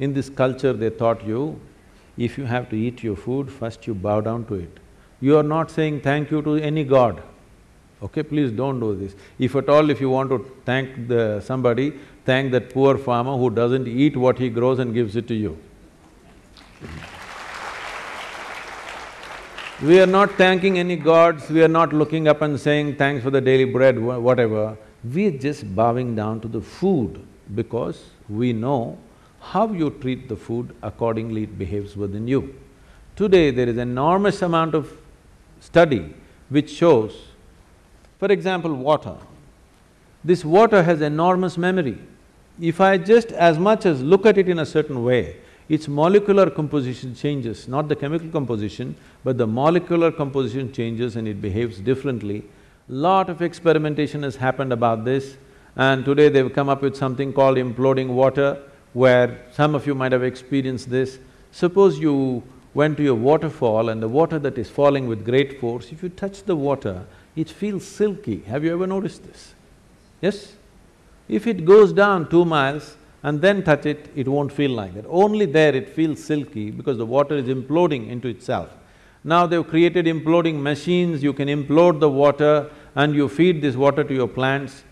In this culture, they taught you, if you have to eat your food, first you bow down to it. You are not saying thank you to any god. Okay, please don't do this. If at all if you want to thank the… somebody, thank that poor farmer who doesn't eat what he grows and gives it to you. We are not thanking any gods, we are not looking up and saying thanks for the daily bread, whatever. We are just bowing down to the food because we know how you treat the food, accordingly it behaves within you. Today there is enormous amount of study which shows, for example, water. This water has enormous memory. If I just as much as look at it in a certain way, its molecular composition changes, not the chemical composition, but the molecular composition changes and it behaves differently. Lot of experimentation has happened about this and today they've come up with something called imploding water, where some of you might have experienced this. Suppose you went to a waterfall and the water that is falling with great force, if you touch the water, it feels silky. Have you ever noticed this? Yes? If it goes down two miles, and then touch it, it won't feel like that. Only there it feels silky because the water is imploding into itself. Now they've created imploding machines, you can implode the water and you feed this water to your plants.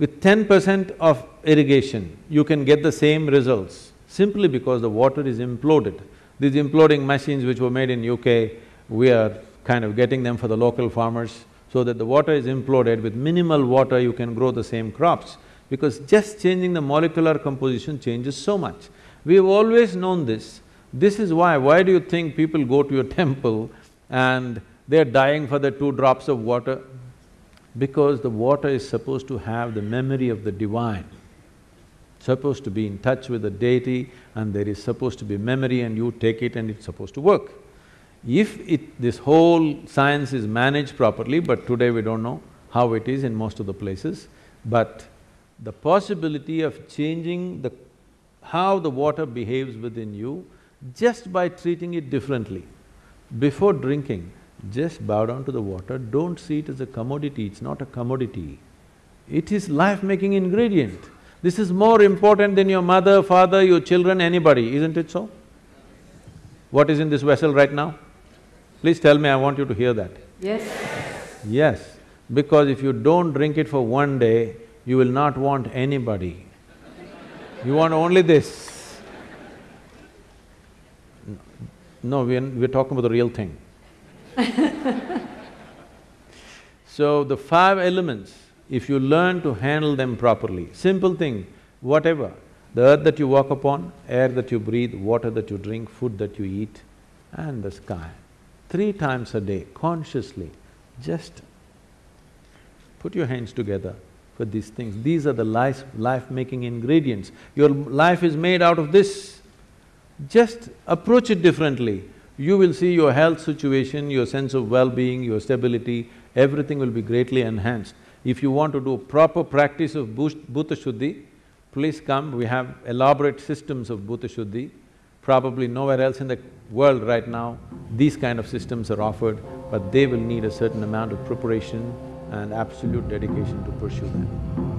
With ten percent of irrigation, you can get the same results simply because the water is imploded. These imploding machines which were made in UK, we are kind of getting them for the local farmers so that the water is imploded, with minimal water you can grow the same crops because just changing the molecular composition changes so much. We've always known this. This is why, why do you think people go to your temple and they're dying for the two drops of water? Because the water is supposed to have the memory of the divine, supposed to be in touch with the deity and there is supposed to be memory and you take it and it's supposed to work. If it… this whole science is managed properly, but today we don't know how it is in most of the places, but the possibility of changing the… how the water behaves within you just by treating it differently. Before drinking, just bow down to the water, don't see it as a commodity, it's not a commodity. It is life-making ingredient. This is more important than your mother, father, your children, anybody, isn't it so? What is in this vessel right now? Please tell me, I want you to hear that. Yes. Yes, because if you don't drink it for one day, you will not want anybody. You want only this. No, we're, we're talking about the real thing. so, the five elements, if you learn to handle them properly, simple thing, whatever, the earth that you walk upon, air that you breathe, water that you drink, food that you eat, and the sky. Three times a day, consciously, just put your hands together, for these things. These are the life… life-making ingredients. Your life is made out of this. Just approach it differently. You will see your health situation, your sense of well-being, your stability, everything will be greatly enhanced. If you want to do proper practice of Bhuta Shuddhi, please come, we have elaborate systems of Bhuta Shuddhi. Probably nowhere else in the world right now, these kind of systems are offered, but they will need a certain amount of preparation and absolute dedication to pursue that.